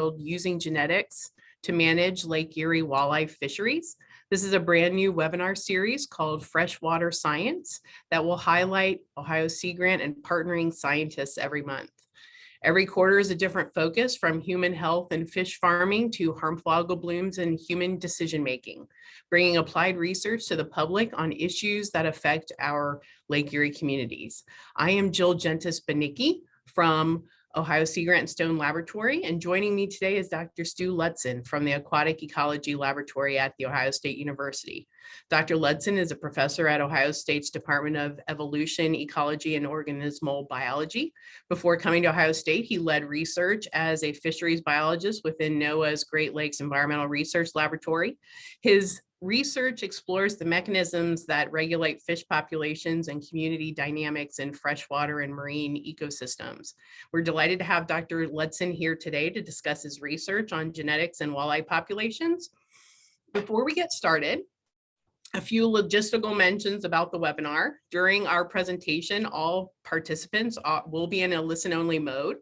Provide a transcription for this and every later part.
Using Genetics to Manage Lake Erie Walleye Fisheries. This is a brand new webinar series called Freshwater Science that will highlight Ohio Sea Grant and partnering scientists every month. Every quarter is a different focus from human health and fish farming to harmful algal blooms and human decision-making, bringing applied research to the public on issues that affect our Lake Erie communities. I am Jill Jentes Banicki from Ohio Sea Grant Stone Laboratory, and joining me today is Dr. Stu Ludsin from the Aquatic Ecology Laboratory at The Ohio State University. Dr. Ludsin is a professor at Ohio State's Department of Evolution, Ecology, and Organismal Biology. Before coming to Ohio State, he led research as a fisheries biologist within NOAA's Great Lakes Environmental Research Laboratory. His research explores the mechanisms that regulate fish populations and community dynamics in freshwater and marine ecosystems. We're delighted to have Dr. Ludsin here today to discuss his research on genetics and walleye populations. Before we get started, a few logistical mentions about the webinar. During our presentation, all participants uh, will be in a listen-only mode.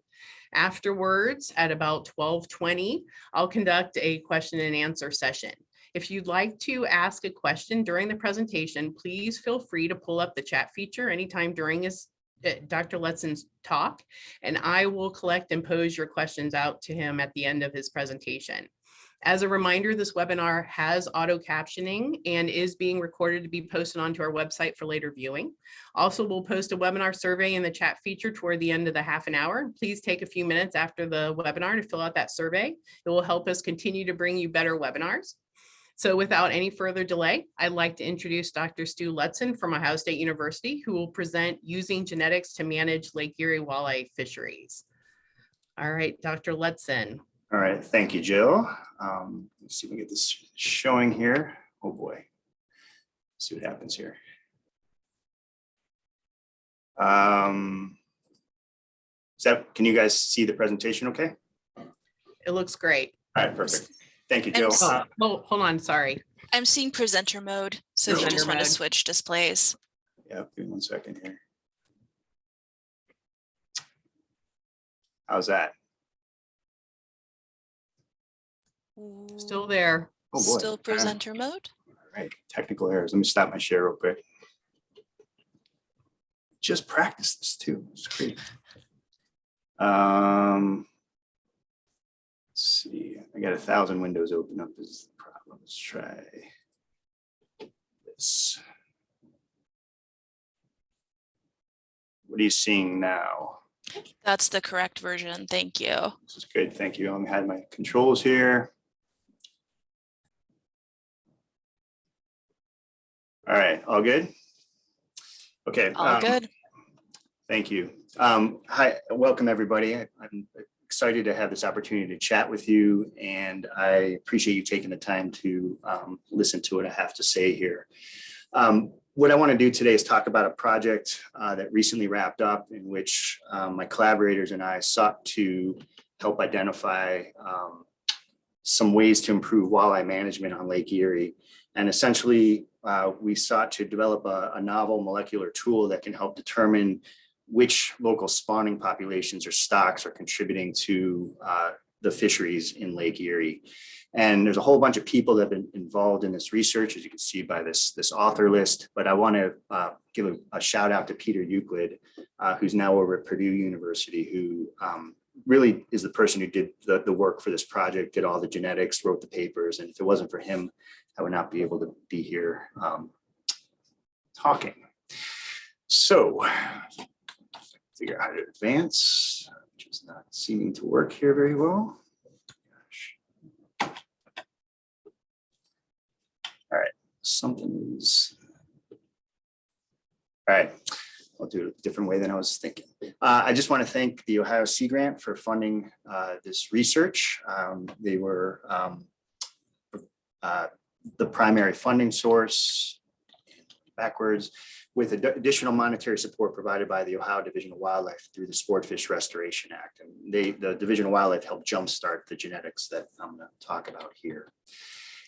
Afterwards, at about 1220, I'll conduct a question and answer session. If you'd like to ask a question during the presentation, please feel free to pull up the chat feature anytime during his uh, Dr. Ludsin's talk, and I will collect and pose your questions out to him at the end of his presentation. As a reminder, this webinar has auto captioning and is being recorded to be posted onto our website for later viewing. Also, we'll post a webinar survey in the chat feature toward the end of the half an hour. Please take a few minutes after the webinar to fill out that survey. It will help us continue to bring you better webinars. So without any further delay, I'd like to introduce Dr. Stu Ludsin from Ohio State University, who will present using genetics to manage Lake Erie walleye fisheries. All right, Dr. Ludsin. All right, thank you, Jill. Um, let's see if we get this showing here. Oh boy. See what happens here. Um, is that, can you guys see the presentation okay? It looks great. All right, perfect. Thank you, I'm Jill. Uh, Oh, hold on, sorry. I'm seeing presenter mode, so if you Presenter just want to switch displays. Yeah, give me one second here. How's that? Still there. Oh, boy. Still presenter mode? All right, technical errors. Let me stop my share real quick. Just practice this too. It's great. Um. Let's see, I got a thousand windows open up is the problem. Let's try. This. What are you seeing now? That's the correct version. Thank you. This is good. Thank you. I had my controls here. All right, all good? Okay. All um, good. Thank you. Um, hi, welcome, everybody. I- I'm excited to have this opportunity to chat with you, and I appreciate you taking the time to um, listen to what I have to say here. Um, What I want to do today is talk about a project uh, that recently wrapped up in which um, my collaborators and I sought to help identify um, some ways to improve walleye management on Lake Erie. And essentially, uh, we sought to develop a, a novel molecular tool that can help determine which local spawning populations or stocks are contributing to uh, the fisheries in Lake Erie. And there's a whole bunch of people that have been involved in this research, as you can see by this, this author list. But I want to uh, give a, a shout out to Peter Euclide, uh, who's now over at Purdue University, who um, really is the person who did the, the work for this project, did all the genetics, wrote the papers. And if it wasn't for him, I would not be able to be here um, talking. So figure out how to advance, which is not seeming to work here very well. Gosh. All right, something is. All right, I'll do it a different way than I was thinking. Uh, I just want to thank the Ohio Sea Grant for funding uh, this research. Um, They were um, uh, the primary funding source backwards with ad- additional monetary support provided by the Ohio Division of Wildlife through the Sportfish Restoration Act. And they, the Division of Wildlife helped jumpstart the genetics that I'm going to talk about here.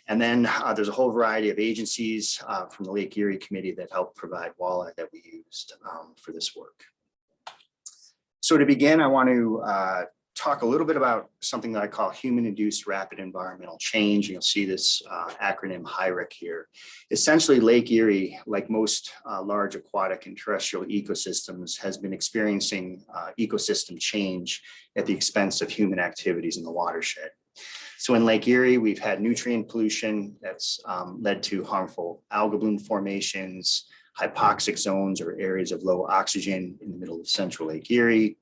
And then uh, there's a whole variety of agencies uh, from the Lake Erie Committee that helped provide walleye that we used um, for this work. So to begin, I want to uh, talk a little bit about something that I call human-induced rapid environmental change. and You'll see this uh, acronym HIREC here. Essentially, Lake Erie, like most uh, large aquatic and terrestrial ecosystems, has been experiencing uh, ecosystem change at the expense of human activities in the watershed. So in Lake Erie, we've had nutrient pollution that's um, led to harmful algal bloom formations, hypoxic zones or areas of low oxygen in the middle of central Lake Erie.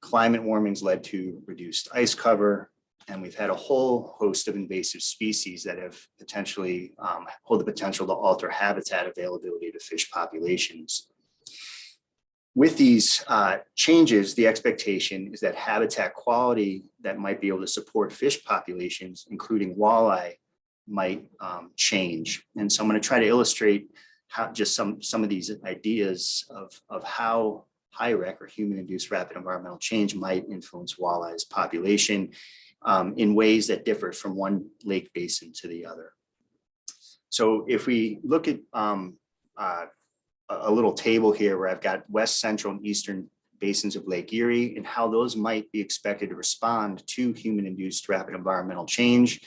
Climate warming's led to reduced ice cover, and we've had a whole host of invasive species that have potentially um, hold the potential to alter habitat availability to fish populations. With these uh, changes, the expectation is that habitat quality that might be able to support fish populations, including walleye, might um, change. And so I'm going to try to illustrate how just some some of these ideas of of how HIREC or human induced rapid environmental change might influence walleye's population um, in ways that differ from one lake basin to the other. So if we look at um, uh, a little table here where I've got west central and eastern basins of Lake Erie and how those might be expected to respond to human induced rapid environmental change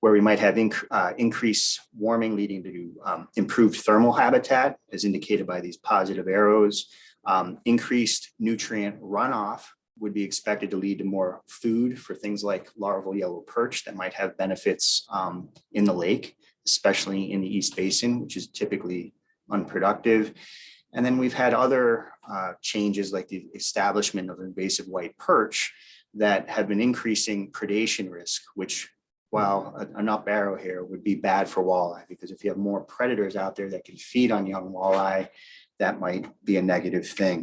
where we might have inc uh, increased warming leading to um, improved thermal habitat as indicated by these positive arrows. Um, increased nutrient runoff would be expected to lead to more food for things like larval yellow perch that might have benefits um, in the lake, especially in the East Basin, which is typically unproductive. And then we've had other uh, changes like the establishment of invasive white perch that have been increasing predation risk, which while a- up arrow here would be bad for walleye, because if you have more predators out there that can feed on young walleye, that might be a negative thing.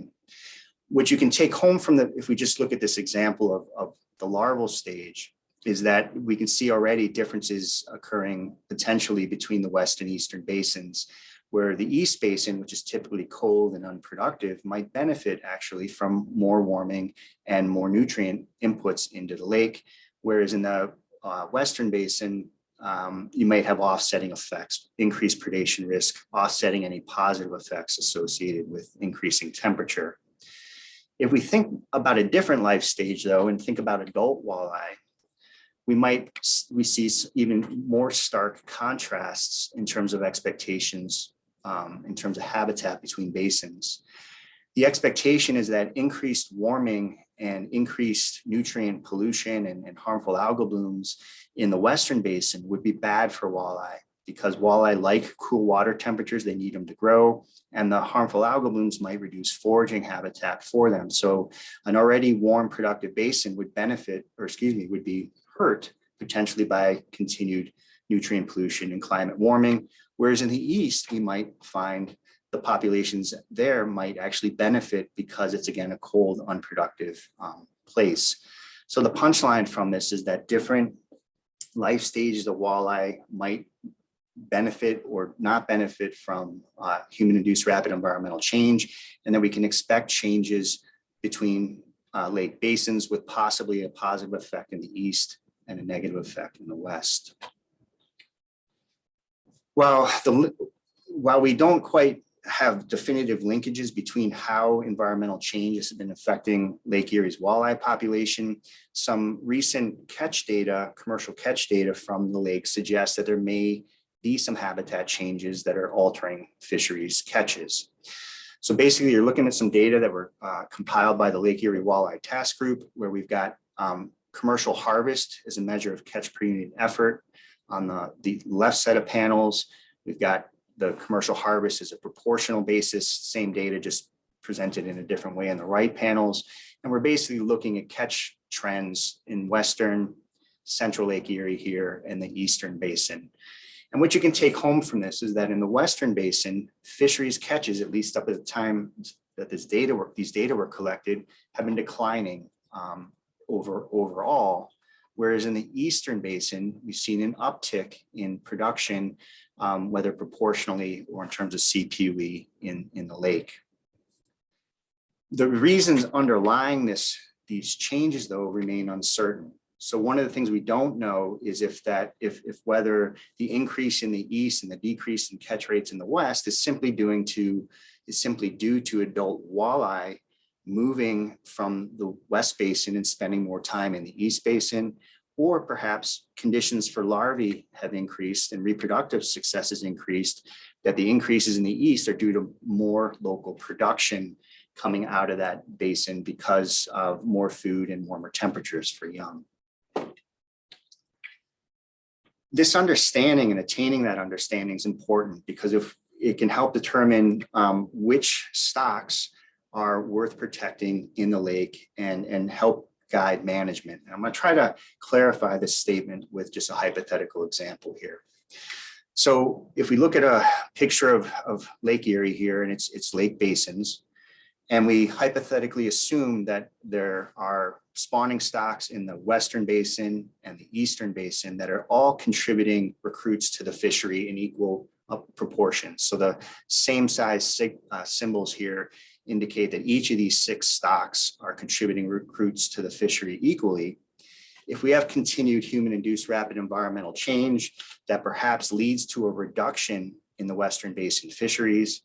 What you can take home from the, if we just look at this example of, of the larval stage, is that we can see already differences occurring potentially between the west and eastern basins, where the east basin, which is typically cold and unproductive, might benefit actually from more warming and more nutrient inputs into the lake, whereas in the uh, western basin, um, you might have offsetting effects, increased predation risk, offsetting any positive effects associated with increasing temperature. If we think about a different life stage though, and think about adult walleye, we might, we see even more stark contrasts in terms of expectations, um, in terms of habitat between basins. The expectation is that increased warming and increased nutrient pollution and, and harmful algal blooms in the western basin would be bad for walleye because walleye like cool water temperatures, they need them to grow, and the harmful algal blooms might reduce foraging habitat for them. So an already warm productive basin would benefit, or excuse me, would be hurt potentially by continued nutrient pollution and climate warming. Whereas in the east, we might find the populations there might actually benefit because it's again a cold, unproductive um, place. So the punchline from this is that different life stages of walleye might benefit or not benefit from uh, human-induced rapid environmental change, and then we can expect changes between uh, lake basins with possibly a positive effect in the east and a negative effect in the west. Well, the, while we don't quite have definitive linkages between how environmental changes have been affecting Lake Erie's walleye population. Some recent catch data, commercial catch data from the lake suggests that there may be some habitat changes that are altering fisheries catches. So basically, you're looking at some data that were uh, compiled by the Lake Erie Walleye Task Group, where we've got um, commercial harvest as a measure of catch per unit effort. On the, the left set of panels, we've got the commercial harvest is a proportional basis, same data just presented in a different way in the right panels. And we're basically looking at catch trends in Western, Central Lake Erie here and the Eastern Basin. And what you can take home from this is that in the Western Basin, fisheries catches, at least up at the time that this data were, these data were collected, have been declining um, over overall. Whereas in the Eastern Basin, we've seen an uptick in production um, whether proportionally or in terms of CPUE in, in the lake. The reasons underlying this, these changes though remain uncertain. So one of the things we don't know is if that, if, if whether the increase in the east and the decrease in catch rates in the west is simply doing to, is simply due to adult walleye moving from the West Basin and spending more time in the East Basin, or perhaps conditions for larvae have increased and reproductive success has increased, that the increases in the East are due to more local production coming out of that basin because of more food and warmer temperatures for young. This understanding and attaining that understanding is important because if it can help determine um, which stocks are worth protecting in the lake and, and help guide management. And I'm going to try to clarify this statement with just a hypothetical example here. So if we look at a picture of, of Lake Erie here and it's, it's lake basins, and we hypothetically assume that there are spawning stocks in the Western Basin and the Eastern Basin that are all contributing recruits to the fishery in equal uh, proportions. So the same size uh, symbols here indicate that each of these six stocks are contributing recruits to the fishery equally. If we have continued human-induced rapid environmental change that perhaps leads to a reduction in the Western Basin fisheries,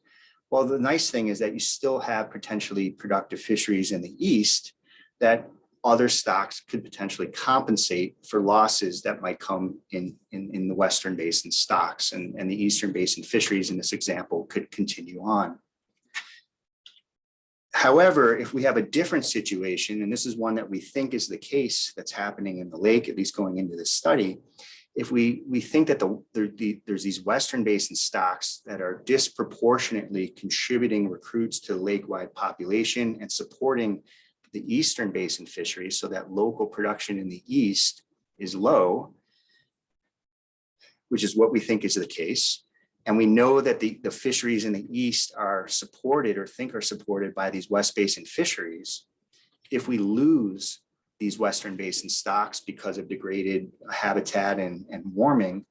well, the nice thing is that you still have potentially productive fisheries in the east that other stocks could potentially compensate for losses that might come in, in, in the Western Basin stocks and, and the Eastern Basin fisheries in this example could continue on. However, if we have a different situation, and this is one that we think is the case that's happening in the lake, at least going into this study, if we, we think that the, the, there's these Western Basin stocks that are disproportionately contributing recruits to lake-wide population and supporting the Eastern Basin fisheries so that local production in the East is low, which is what we think is the case. And we know that the, the fisheries in the East are supported or think are supported by these West Basin fisheries. If we lose these Western Basin stocks because of degraded habitat and, and warming,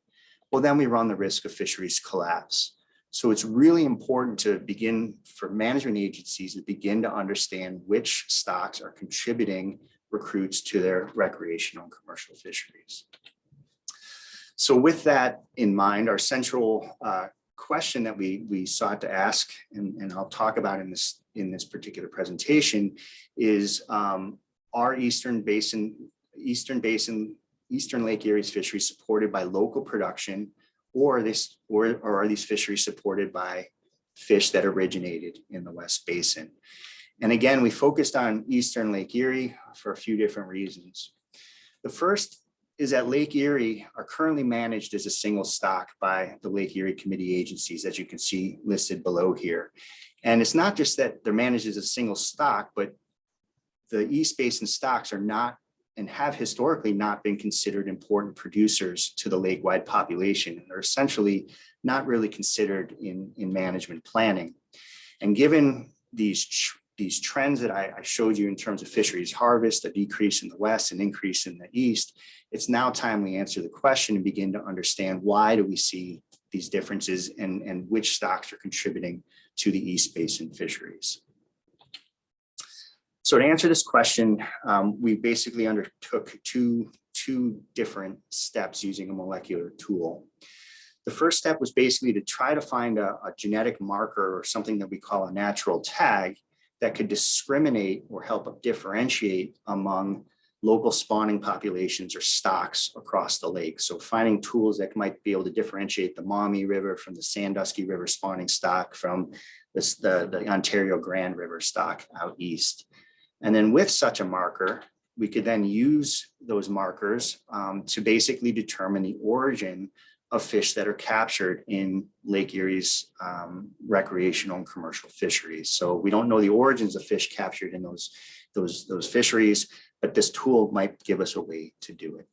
well, then we run the risk of fisheries collapse. So it's really important to begin for management agencies to begin to understand which stocks are contributing recruits to their recreational and commercial fisheries. So with that in mind, our central uh, question that we, we sought to ask, and, and I'll talk about in this, in this particular presentation, is um, are Eastern Basin, Eastern Basin, Eastern Lake Erie's fisheries supported by local production or this, or, or are these fisheries supported by fish that originated in the West Basin? And again, we focused on Eastern Lake Erie for a few different reasons. The first is that Lake Erie are currently managed as a single stock by the Lake Erie Committee agencies, as you can see listed below here. And it's not just that they're managed as a single stock, but the East Basin stocks are not and have historically not been considered important producers to the lake-wide population. and They're essentially not really considered in, in management planning. And given these, these trends that I, I showed you in terms of fisheries harvest, a decrease in the west and increase in the east, it's now time we answer the question and begin to understand why do we see these differences and, and which stocks are contributing to the East Basin fisheries. So to answer this question, um, we basically undertook two, two different steps using a molecular tool. The first step was basically to try to find a, a genetic marker or something that we call a natural tag that could discriminate or help differentiate among local spawning populations or stocks across the lake. So finding tools that might be able to differentiate the Maumee River from the Sandusky River spawning stock from this, the, the Ontario Grand River stock out east. And then with such a marker, we could then use those markers um, to basically determine the origin of fish that are captured in Lake Erie's um, recreational and commercial fisheries. So we don't know the origins of fish captured in those, those, those fisheries, but this tool might give us a way to do it.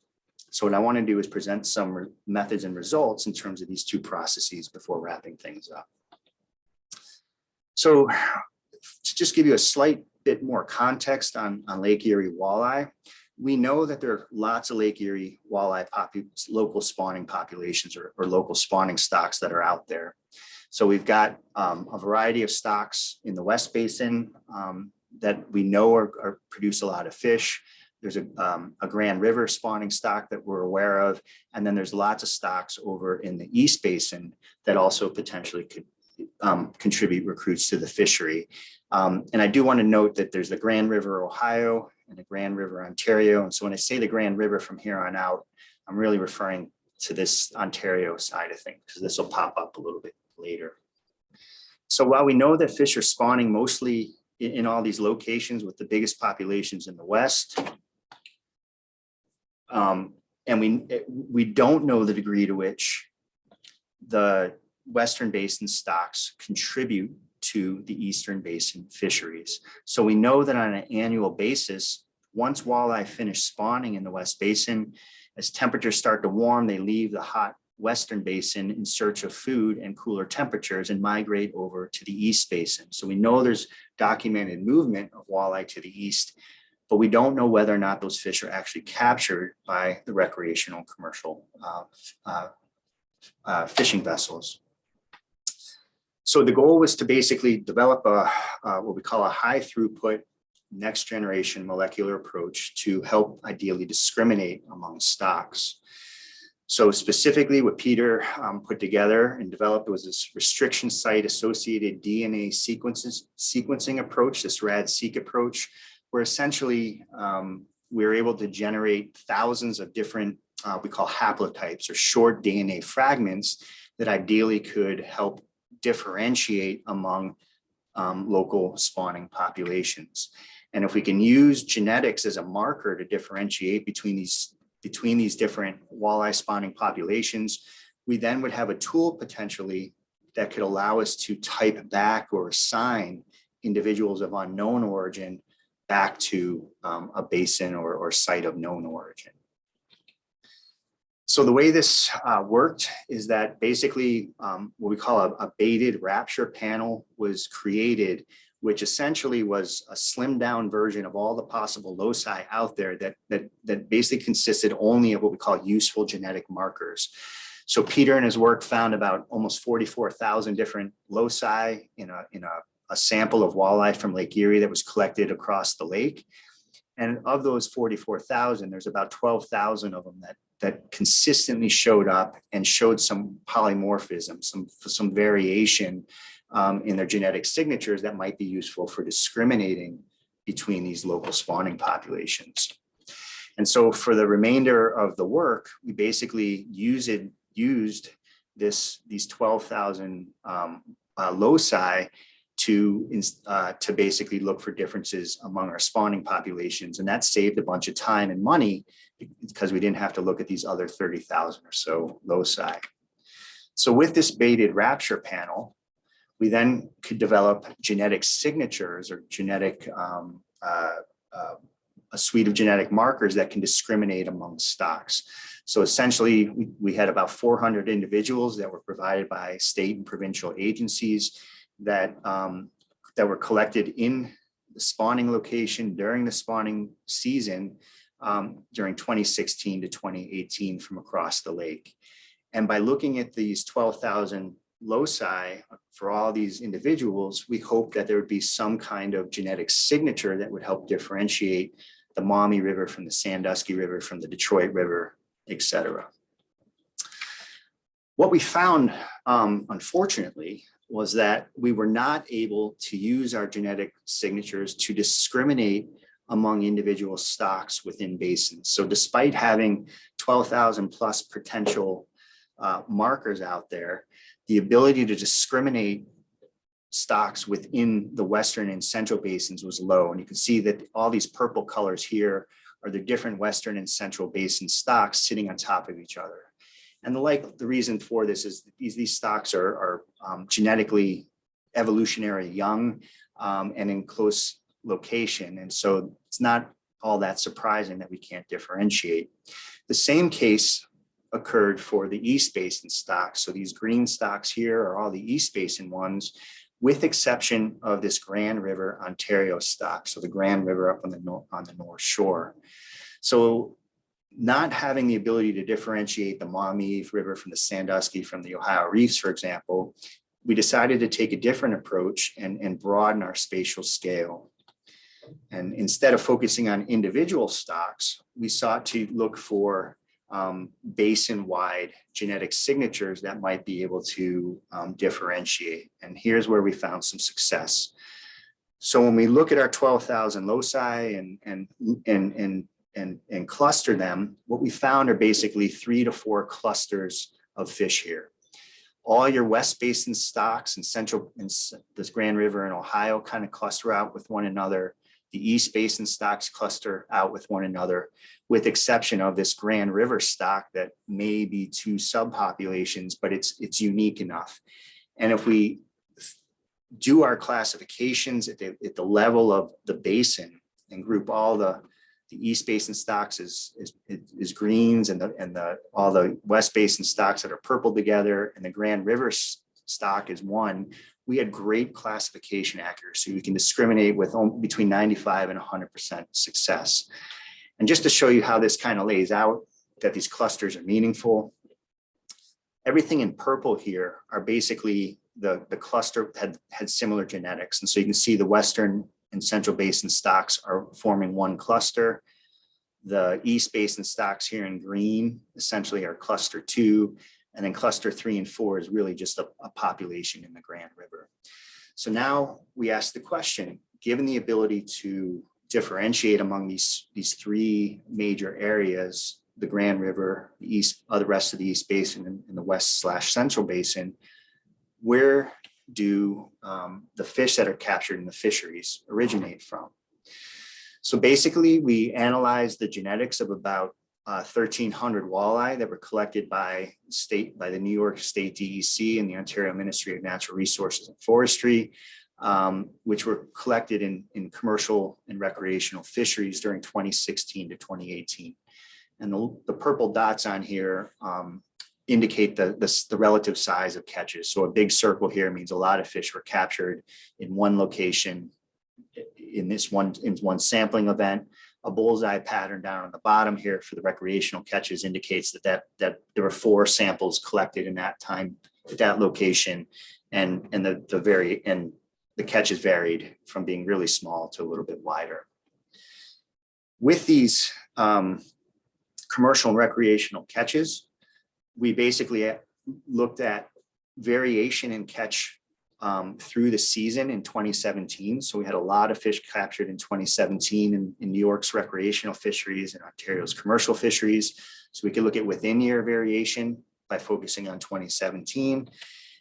So what I want to do is present some methods and results in terms of these two processes before wrapping things up. So to just give you a slight bit more context on, on Lake Erie walleye, we know that there are lots of Lake Erie walleye local spawning populations or, or, local spawning stocks that are out there. So we've got um, a variety of stocks in the West Basin um, that we know are, are, produce a lot of fish. There's a, um, a Grand River spawning stock that we're aware of. And then there's lots of stocks over in the East Basin that also potentially could um, contribute recruits to the fishery. Um, and I do want to note that there's the Grand River, Ohio and the Grand River, Ontario. And so when I say the Grand River from here on out, I'm really referring to this Ontario side of things, because this will pop up a little bit later. So while we know that fish are spawning mostly in, in all these locations with the biggest populations in the west, um, and we, we don't know the degree to which the Western Basin stocks contribute to the Eastern Basin fisheries. So we know that on an annual basis, once walleye finish spawning in the West Basin, as temperatures start to warm, they leave the hot Western Basin in search of food and cooler temperatures and migrate over to the East Basin. So we know there's documented movement of walleye to the east, but we don't know whether or not those fish are actually captured by the recreational commercial uh, uh, uh, fishing vessels. So the goal was to basically develop a uh, what we call a high throughput next generation molecular approach to help ideally discriminate among stocks. So specifically what Peter um, put together and developed was this restriction site associated DNA sequences sequencing approach, this RAD-seq approach, where essentially um, we were able to generate thousands of different, uh, we call haplotypes or short DNA fragments that ideally could help differentiate among um, local spawning populations. And if we can use genetics as a marker to differentiate between these between these different walleye spawning populations, we then would have a tool potentially that could allow us to type back or assign individuals of unknown origin back to um, a basin or, or site of known origin. So the way this uh, worked is that basically um, what we call a, a baited rapture panel was created, which essentially was a slimmed down version of all the possible loci out there that, that, that basically consisted only of what we call useful genetic markers. So Peter and his work found about almost 44,000 different loci in a, in a, a sample of walleye from Lake Erie that was collected across the lake. And of those 44,000, there's about 12,000 of them that, that consistently showed up and showed some polymorphism, some, some variation um, in their genetic signatures that might be useful for discriminating between these local spawning populations. And so for the remainder of the work, we basically use it, used this, these 12,000 um, uh, loci to, uh, to basically look for differences among our spawning populations. And that saved a bunch of time and money because we didn't have to look at these other 30,000 or so loci. So with this baited rapture panel, we then could develop genetic signatures or genetic, um, uh, uh, a suite of genetic markers that can discriminate among stocks. So essentially, we, we had about 400 individuals that were provided by state and provincial agencies that, um, that were collected in the spawning location during the spawning season um, during 2016 to 2018 from across the lake. And by looking at these 12,000 loci for all these individuals, we hope that there would be some kind of genetic signature that would help differentiate the Maumee River from the Sandusky River, from the Detroit River, et cetera. What we found, um, unfortunately, was that we were not able to use our genetic signatures to discriminate among individual stocks within basins. So despite having 12,000 plus potential uh, markers out there, the ability to discriminate stocks within the Western and Central basins was low. And you can see that all these purple colors here are the different Western and Central basin stocks sitting on top of each other. And the like, the reason for this is these, these stocks are, are um, genetically evolutionary young um, and in close location. And so it's not all that surprising that we can't differentiate. The same case occurred for the East Basin stocks. So these green stocks here are all the East Basin ones, with exception of this Grand River Ontario stock. So the Grand River up on the north, on the North Shore. So not having the ability to differentiate the Maumee River from the Sandusky from the Ohio Reefs, for example, we decided to take a different approach and, and broaden our spatial scale. And instead of focusing on individual stocks, we sought to look for um, basin-wide genetic signatures that might be able to um, differentiate. And here's where we found some success. So when we look at our twelve thousand loci and, and, and, and, and, and cluster them, what we found are basically three to four clusters of fish here. All your West Basin stocks and central, and this Grand River and Ohio kind of cluster out with one another. The East Basin stocks cluster out with one another, with exception of this Grand River stock that may be two subpopulations, but it's, it's unique enough. And if we do our classifications at the, at the level of the basin and group all the, the East Basin stocks is, is, is greens and the, and the, all the West Basin stocks that are purple together and the Grand River stock is one, we had great classification accuracy. We can discriminate with between 95 and 100% success. And just to show you how this kind of lays out, that these clusters are meaningful, everything in purple here are basically the, the cluster had, had similar genetics. And so you can see the Western and Central Basin stocks are forming one cluster. The East Basin stocks here in green essentially are cluster two. And then cluster three and four is really just a, a population in the Grand River. So now we ask the question, given the ability to differentiate among these, these three major areas, the Grand River, the East, uh, the rest of the East Basin and and the West slash Central Basin, where do um, the fish that are captured in the fisheries originate from? So basically, we analyzed the genetics of about uh, 1,300 walleye that were collected by state, by the New York State DEC and the Ontario Ministry of Natural Resources and Forestry, um, which were collected in, in commercial and recreational fisheries during 2016 to 2018. And the, the purple dots on here um, indicate the, the, the relative size of catches. So a big circle here means a lot of fish were captured in one location in this one, in one sampling event. A bullseye pattern down on the bottom here for the recreational catches indicates that that, that there were four samples collected in that time, at that location. And, and the, the very, and the catches varied from being really small to a little bit wider. With these um, commercial and recreational catches, we basically uh, looked at variation in catch um, through the season in 2017. So we had a lot of fish captured in 2017 in, in New York's recreational fisheries and Ontario's commercial fisheries. So we could look at within year variation by focusing on 2017.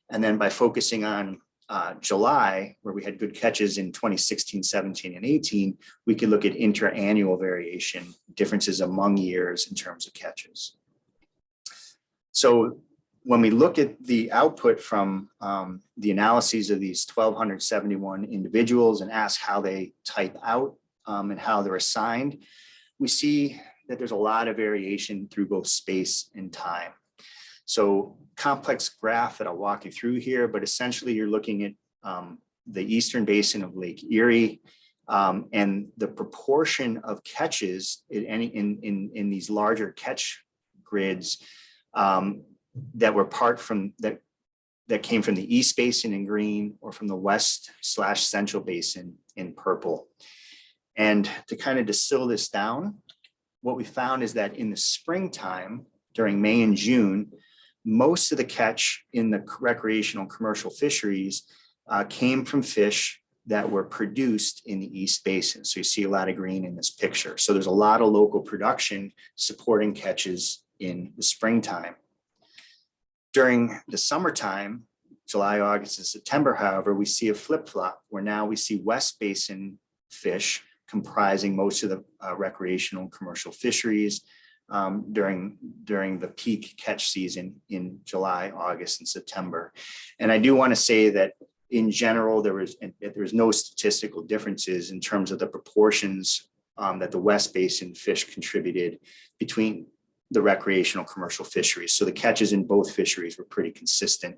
And then by focusing on uh, July, where we had good catches in 2016, 17, and 18, we could look at inter-annual variation, differences among years in terms of catches. So when we look at the output from um, the analyses of these 1,271 individuals and ask how they type out um, and how they're assigned, we see that there's a lot of variation through both space and time. So complex graph that I'll walk you through here, but essentially you're looking at um, the eastern basin of Lake Erie um, and the proportion of catches in any in in in these larger catch grids um, that were part from that that came from the east basin in green or from the west slash central basin in purple. And to kind of distill this down, what we found is that in the springtime during May and June, most of the catch in the recreational commercial fisheries uh, came from fish that were produced in the East Basin. So you see a lot of green in this picture. So there's a lot of local production supporting catches in the springtime. During the summertime, July, August, and September, however, we see a flip flop where now we see West Basin fish comprising most of the uh, recreational and commercial fisheries um, during, during the peak catch season in July, August, and September. And I do want to say that in general, there was, there was no statistical differences in terms of the proportions um, that the West Basin fish contributed between the recreational commercial fisheries. So the catches in both fisheries were pretty consistent,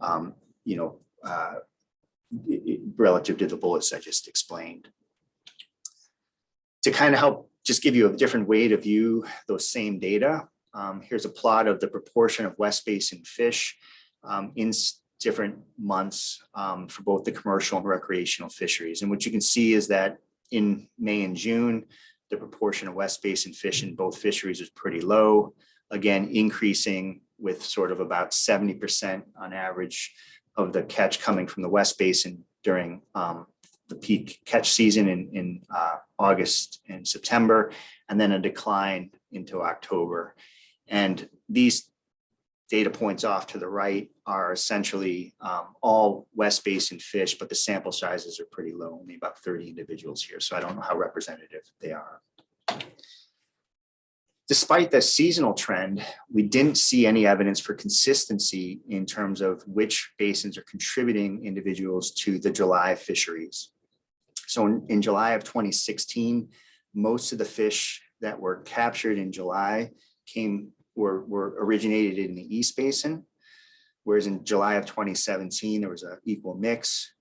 um, you know, uh, relative to the bullets I just explained. To kind of help just give you a different way to view those same data, um, here's a plot of the proportion of West Basin fish um, in different months um, for both the commercial and recreational fisheries. And what you can see is that in May and June, the proportion of West Basin fish in both fisheries is pretty low. again, increasing with sort of about seventy percent on average of the catch coming from the West Basin during um, the peak catch season in, in uh, August and September, and then a decline into October. And these data points off to the right are essentially um, all West Basin fish, but the sample sizes are pretty low, only about 30 individuals here. So I don't know how representative they are. Despite the seasonal trend, we didn't see any evidence for consistency in terms of which basins are contributing individuals to the July fisheries. So in, in July of 2016, most of the fish that were captured in July came, were, were originated in the East Basin. Whereas in July of 2017, there was an equal mix.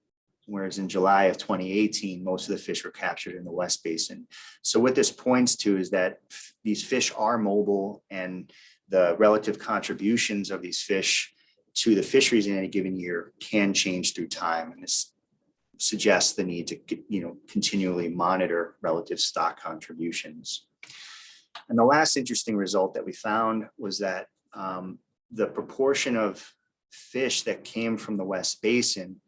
Whereas in July of 2018, most of the fish were captured in the West Basin. So what this points to is that these fish are mobile and the relative contributions of these fish to the fisheries in any given year can change through time. And this suggests the need to, you know, continually monitor relative stock contributions. And the last interesting result that we found was that um, the proportion of fish that came from the West Basin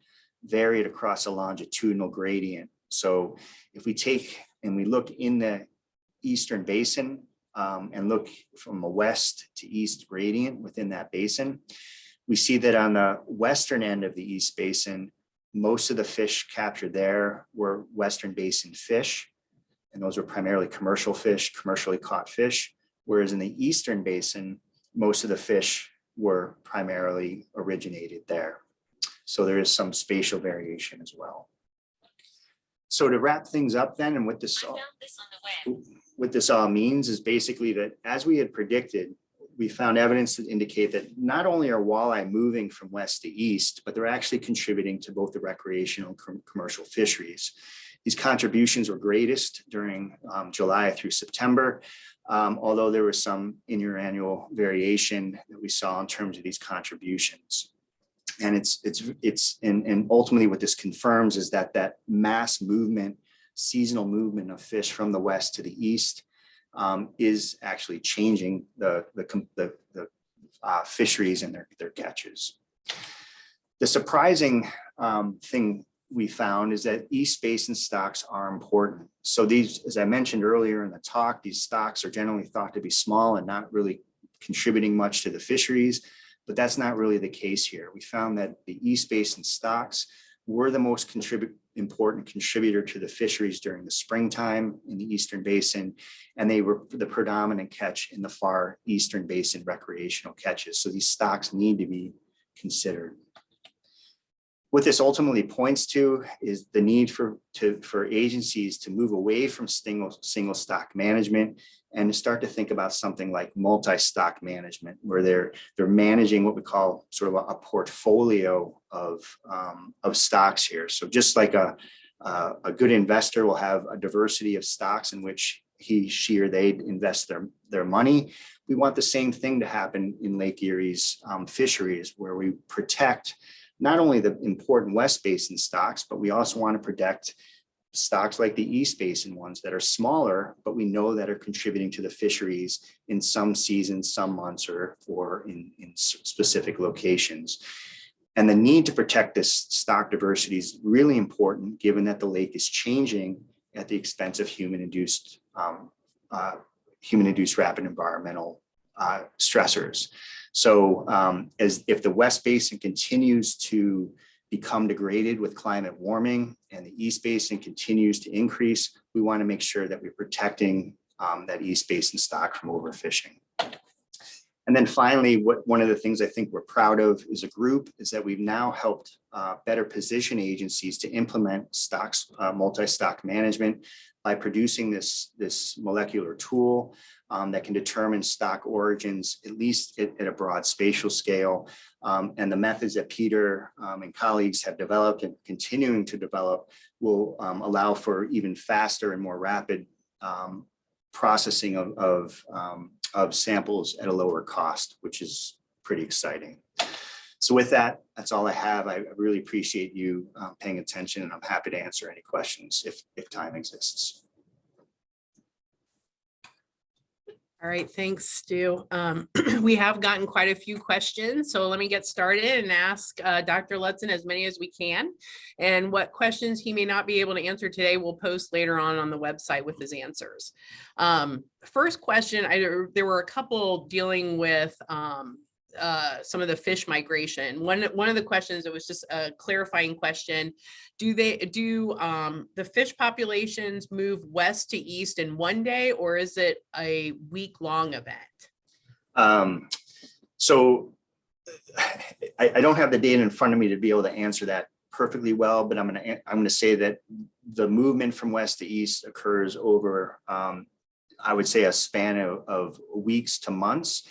varied across a longitudinal gradient. So if we take and we look in the Eastern Basin um, and look from a west to east gradient within that basin, we see that on the western end of the East Basin, most of the fish captured there were Western Basin fish. And those were primarily commercial fish, commercially caught fish. Whereas in the Eastern Basin, most of the fish were primarily originated there. So there is some spatial variation as well. So to wrap things up then, and what this, all- what this all means is basically that as we had predicted, we found evidence that indicate that not only are walleye moving from west to east, but they're actually contributing to both the recreational and commercial fisheries. These contributions were greatest during um, July through September, um, although there was some interannual variation that we saw in terms of these contributions. And it's, it's, it's, and, and ultimately what this confirms is that that mass movement, seasonal movement of fish from the west to the east um, is actually changing the, the, the, the uh, fisheries and their, their catches. The surprising um, thing we found is that East Basin stocks are important. So these, as I mentioned earlier in the talk, these stocks are generally thought to be small and not really contributing much to the fisheries, but that's not really the case here. We found that the East Basin stocks were the most important contributor to the fisheries during the springtime in the Eastern Basin, and they were the predominant catch in the far Eastern Basin recreational catches. So these stocks need to be considered. What this ultimately points to is the need for, to, for agencies to move away from single, single stock management and to start to think about something like multi-stock management, where they're, they're managing what we call sort of a, a portfolio of, um, of stocks here. So just like a, uh, a good investor will have a diversity of stocks in which he, she, or they invest their, their money. We want the same thing to happen in Lake Erie's um, fisheries, where we protect not only the important West Basin stocks, but we also want to protect stocks like the East Basin ones that are smaller, but we know that are contributing to the fisheries in some seasons, some months, or, or in, in specific locations. And the need to protect this stock diversity is really important, given that the lake is changing at the expense of human-induced um, uh, human-induced rapid environmental uh, stressors. So um, as if the West Basin continues to become degraded with climate warming and the East Basin continues to increase, we want to make sure that we're protecting um, that East Basin stock from overfishing. And then finally, what one of the things I think we're proud of as a group is that we've now helped uh, better position agencies to implement stocks, uh, multi-stock management by producing this, this molecular tool um, that can determine stock origins, at least at, at a broad spatial scale. Um, and the methods that Peter um, and colleagues have developed and continuing to develop will um, allow for even faster and more rapid um, processing of, of, um, of samples at a lower cost, which is pretty exciting. So with that, that's all I have. I really appreciate you uh, paying attention and I'm happy to answer any questions if, if time exists. All right, thanks, Stu. Um, we have gotten quite a few questions, so let me get started and ask uh, Dr. Ludsin as many as we can. And what questions he may not be able to answer today, we'll post later on on the website with his answers. Um, first question, I, there were a couple dealing with um, uh, some of the fish migration. One, one of the questions, it was just a clarifying question. Do they, do um, the fish populations move west to east in one day or is it a week-long event? Um, so I, I don't have the data in front of me to be able to answer that perfectly well, but I'm gonna, I'm gonna say that the movement from west to east occurs over, um, I would say a span of, of weeks to months,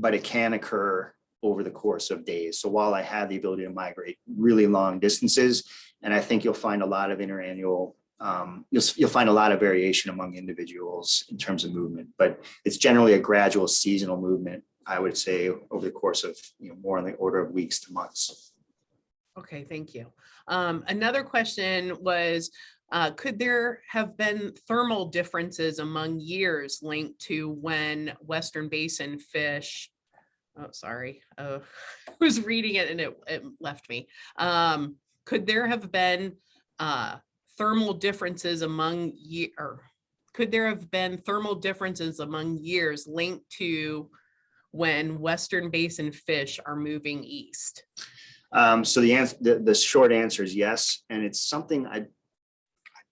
but it can occur over the course of days. So while I have the ability to migrate really long distances, and I think you'll find a lot of interannual, um, you'll, you'll find a lot of variation among individuals in terms of movement, but it's generally a gradual seasonal movement, I would say, over the course of, you know, more on the order of weeks to months. Okay, thank you. Um, another question was, uh, could there have been thermal differences among years linked to when Western Basin fish? Oh, sorry, uh, I was reading it and it, it left me. Um, could there have been, uh, thermal differences among year, could there have been thermal differences among years linked to when Western Basin fish are moving east? Um, so the answer, the, the short answer is yes, and it's something I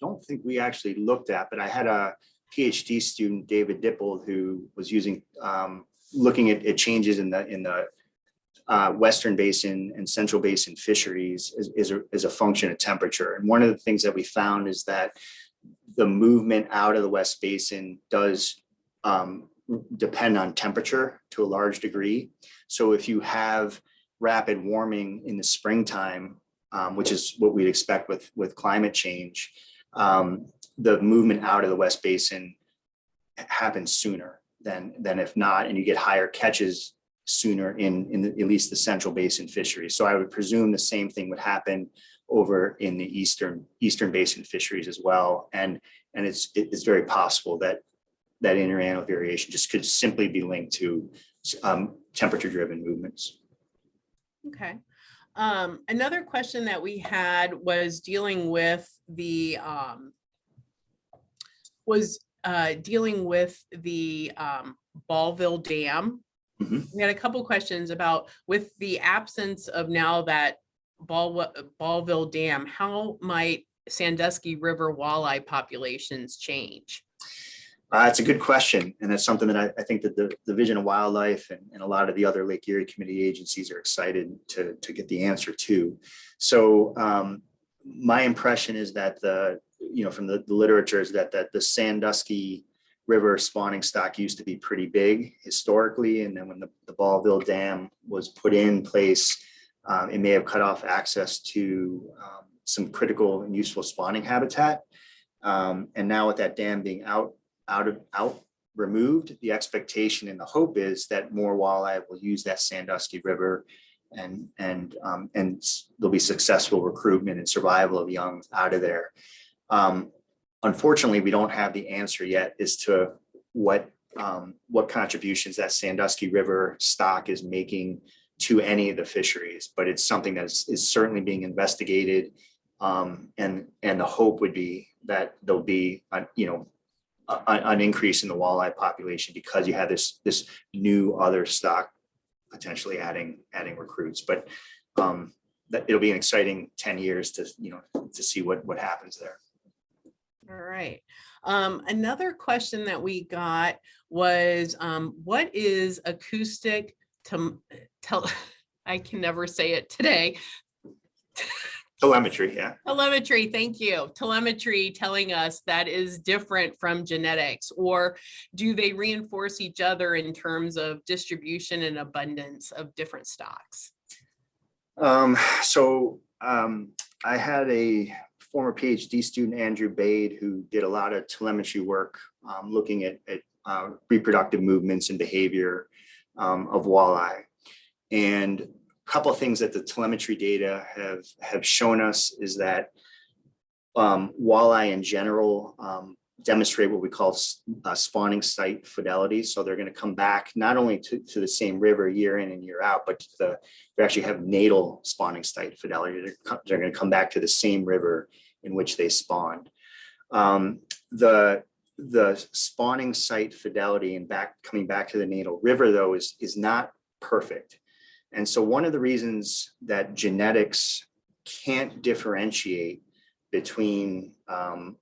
don't think we actually looked at, but I had a PhD student, David Dippold, who was using, um, looking at, at changes in the, in the uh, Western Basin and Central Basin fisheries is, is a, a function of temperature. And one of the things that we found is that the movement out of the West Basin does um, depend on temperature to a large degree. So if you have rapid warming in the springtime, um, which is what we'd expect with, with climate change, um, the movement out of the West Basin happens sooner than, than if not, and you get higher catches sooner in, in the, at least the Central Basin fisheries. So I would presume the same thing would happen over in the Eastern, Eastern Basin fisheries as well. And, and it's, it's very possible that that interannual variation just could simply be linked to um, temperature-driven movements. Okay. Um, another question that we had was dealing with the, um, was, uh, dealing with the, um, Ballville Dam. Mhm. We had a couple questions about with the absence of now that Ball, Ballville Dam, how might Sandusky River walleye populations change? Uh, it's a good question, and that's something that I, I think that the Division of Wildlife and, and a lot of the other Lake Erie Committee agencies are excited to, to get the answer to. So um, my impression is that the, you know, from the the literature is that, that the Sandusky River spawning stock used to be pretty big historically, and then when the, the Ballville Dam was put in place, um, it may have cut off access to um, some critical and useful spawning habitat. Um, and now with that dam being out, out of, out removed, the expectation and the hope is that more walleye will use that Sandusky River and, and, um, and there'll be successful recruitment and survival of young out of there. Um, unfortunately, we don't have the answer yet as to what, um, what contributions that Sandusky River stock is making to any of the fisheries, but it's something that is, is certainly being investigated. Um, and, and the hope would be that there'll be, a, you know, an increase in the walleye population because you have this, this new other stock potentially adding, adding recruits, but um, that it'll be an exciting ten years to, you know, to see what, what happens there. All right. Um, another question that we got was, um, what is acoustic to tell, I can never say it today. Telemetry, yeah. Telemetry, thank you. Telemetry telling us that is different from genetics, or do they reinforce each other in terms of distribution and abundance of different stocks? Um, so, um, I had a former PhD student, Andrew Bade, who did a lot of telemetry work, um, looking at, at, uh, reproductive movements and behavior, um, of walleye. And couple of things that the telemetry data have, have shown us is that, um, walleye in general, um, demonstrate what we call uh, spawning site fidelity. So they're going to come back not only to, to the same river year in and year out, but the, they actually have natal spawning site fidelity. They're, they're going to come back to the same river in which they spawned. Um, the, the spawning site fidelity and back, coming back to the natal river though is, is not perfect. And so one of the reasons that genetics can't differentiate between um,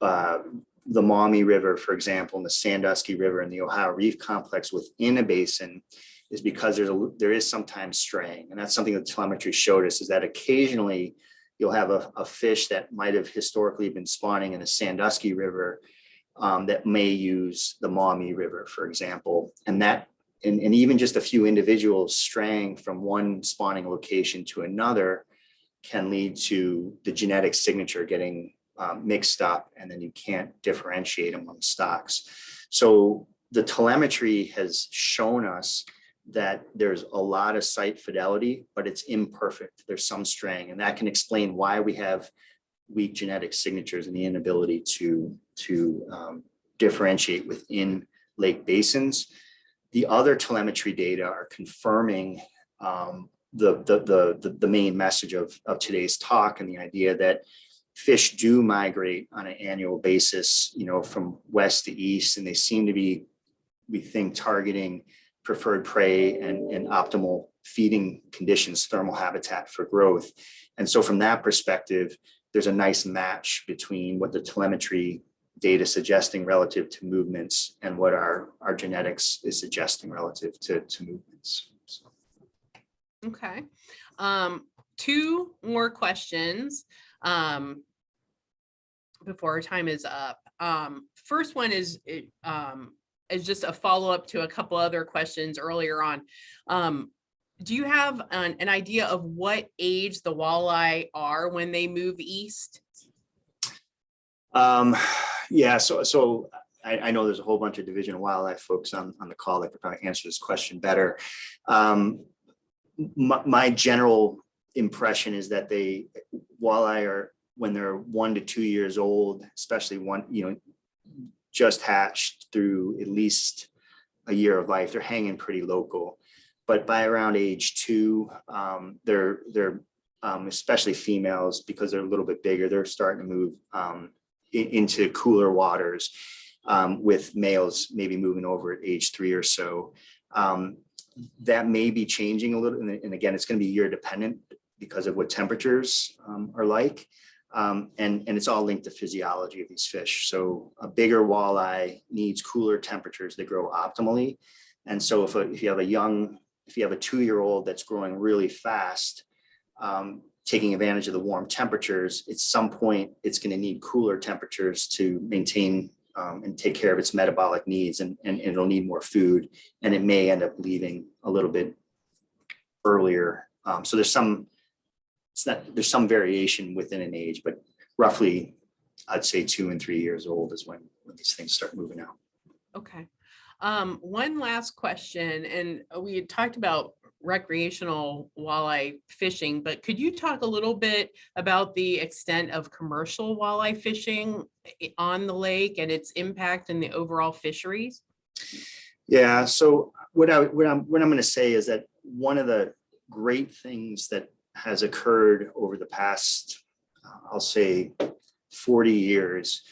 uh, the Maumee River, for example, and the Sandusky River and the Ohio Reef Complex within a basin is because there's a, there is sometimes straying. And that's something that telemetry showed us is that occasionally you'll have a, a fish that might have historically been spawning in the Sandusky River um, that may use the Maumee River, for example. And that, and, and even just a few individuals straying from one spawning location to another can lead to the genetic signature getting um, mixed up and then you can't differentiate among stocks. So the telemetry has shown us that there's a lot of site fidelity, but it's imperfect. There's some straying and that can explain why we have weak genetic signatures and the inability to, to um, differentiate within lake basins. The other telemetry data are confirming um, the, the, the, the, main message of, of today's talk and the idea that fish do migrate on an annual basis, you know, from west to east, and they seem to be, we think, targeting preferred prey and, and optimal feeding conditions, thermal habitat for growth. And so from that perspective, there's a nice match between what the telemetry data suggesting relative to movements and what our, our genetics is suggesting relative to, to movements. So. Okay. Um, two more questions. Um, before our time is up. Um, first one is, um, is just a follow-up to a couple other questions earlier on. Um, do you have an, an idea of what age the walleye are when they move east? Um, yeah, so, so I, I know there's a whole bunch of Division of Wildlife folks on, on the call that could probably answer this question better. Um, my, my general impression is that they, walleye are, when they're one to two years old, especially one, you know, just hatched through at least a year of life, they're hanging pretty local. But by around age two, um, they're, they're, um, especially females, because they're a little bit bigger, they're starting to move, um, into cooler waters um, with males maybe moving over at age three or so. Um, that may be changing a little, and again, it's going to be year dependent because of what temperatures um, are like. Um, and, and it's all linked to physiology of these fish. So a bigger walleye needs cooler temperatures to grow optimally. And so if, a- if you have a young, if you have a two-year-old that's growing really fast, um, taking advantage of the warm temperatures, at some point, it's going to need cooler temperatures to maintain um, and take care of its metabolic needs and, and it'll need more food and it may end up leaving a little bit earlier. Um, so there's some, it's not, there's some variation within an age, but roughly, I'd say two and three years old is when, when these things start moving out. Okay. Um, one last question, and we had talked about recreational walleye fishing, but could you talk a little bit about the extent of commercial walleye fishing eh, eh, on the lake and its impact in the overall fisheries? Yeah, so what I, what I'm, what I'm gonna say is that one of the great things that has occurred over the past, I'll say forty years,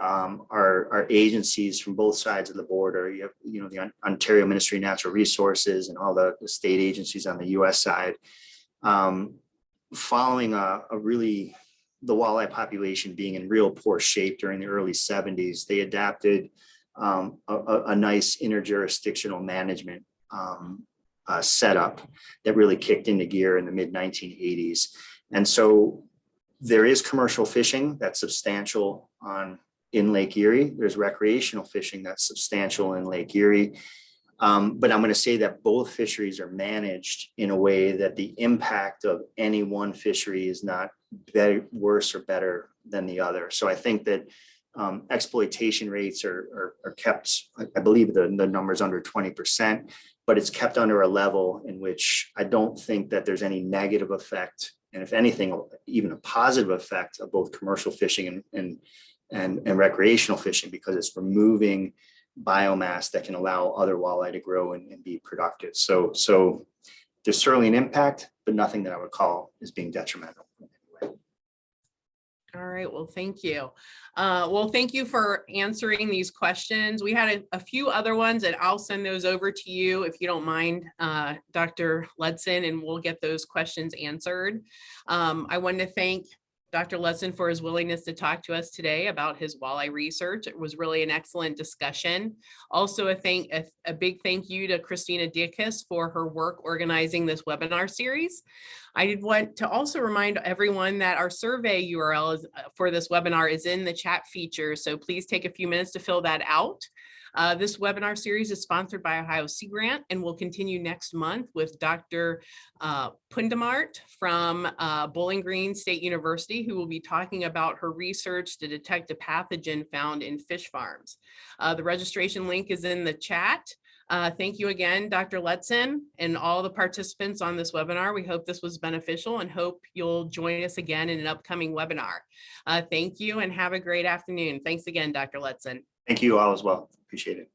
um, are, are agencies from both sides of the border. You have, you know, the Ontario Ministry of Natural Resources and all the, the state agencies on the US side. Um, following a, a really, the walleye population being in real poor shape during the early seventies, they adapted um, a, a, a nice interjurisdictional management um, uh, setup that really kicked into gear in the mid 1980s. And so there is commercial fishing that's substantial on in Lake Erie. There's recreational fishing that's substantial in Lake Erie. Um, but I'm going to say that both fisheries are managed in a way that the impact of any one fishery is not better, worse or better than the other. So I think that um, exploitation rates are, are, are kept, I, believe the, the number's under twenty percent, but it's kept under a level in which I don't think that there's any negative effect. And if anything, even a positive effect of both commercial fishing and, and, and, and recreational fishing because it's removing biomass that can allow other walleye to grow and, and be productive. So, so there's certainly an impact, but nothing that I would call is being detrimental. All right, well, thank you. Uh, Well, thank you for answering these questions. We had a- a few other ones and I'll send those over to you if you don't mind, uh, Dr. Ludsin, and we'll get those questions answered. Um, I wanted to thank Dr. Ludsin for his willingness to talk to us today about his walleye research. It was really an excellent discussion. Also, a thank, a, a big thank you to Christina Dickus for her work organizing this webinar series. I did want to also remind everyone that our survey URL is, uh, for this webinar is in the chat feature, so please take a few minutes to fill that out. Uh, This webinar series is sponsored by Ohio Sea Grant and will continue next month with Dr. uh, Phuntumart from uh, Bowling Green State University, who will be talking about her research to detect a pathogen found in fish farms. Uh, The registration link is in the chat. Uh, Thank you again, Dr. Ludsin, and all the participants on this webinar. We hope this was beneficial and hope you'll join us again in an upcoming webinar. Uh, Thank you and have a great afternoon. Thanks again, Dr. Ludsin. Thank you all as well. Appreciate it.